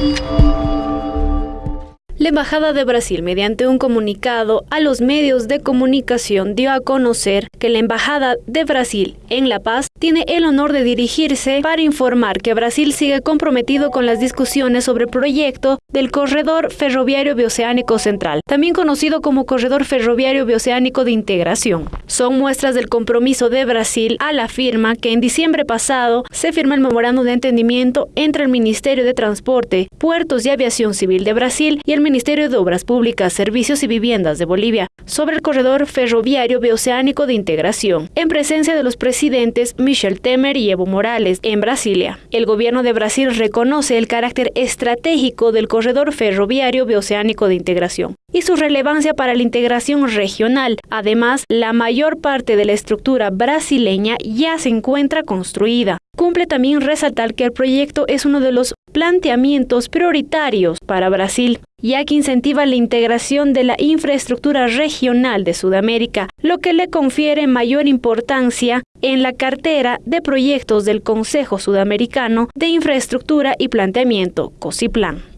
Música Embajada de Brasil, mediante un comunicado a los medios de comunicación, dio a conocer que la Embajada de Brasil en La Paz tiene el honor de dirigirse para informar que Brasil sigue comprometido con las discusiones sobre el proyecto del Corredor Ferroviario Bioceánico Central, también conocido como Corredor Ferroviario Bioceánico de Integración. Son muestras del compromiso de Brasil a la firma que en diciembre pasado se firma el memorando de entendimiento entre el Ministerio de Transporte, Puertos y Aviación Civil de Brasil y el Ministerio de Obras Públicas, Servicios y Viviendas de Bolivia sobre el corredor ferroviario bioceánico de integración, en presencia de los presidentes Michel Temer y Evo Morales en Brasilia. El gobierno de Brasil reconoce el carácter estratégico del corredor ferroviario bioceánico de integración y su relevancia para la integración regional. Además, la mayor parte de la estructura brasileña ya se encuentra construida. Cumple también resaltar que el proyecto es uno de los planteamientos prioritarios para Brasil, ya que incentiva la integración de la infraestructura regional de Sudamérica, lo que le confiere mayor importancia en la cartera de proyectos del Consejo Sudamericano de Infraestructura y Planteamiento, COSIPLAN.